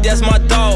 That's my dog.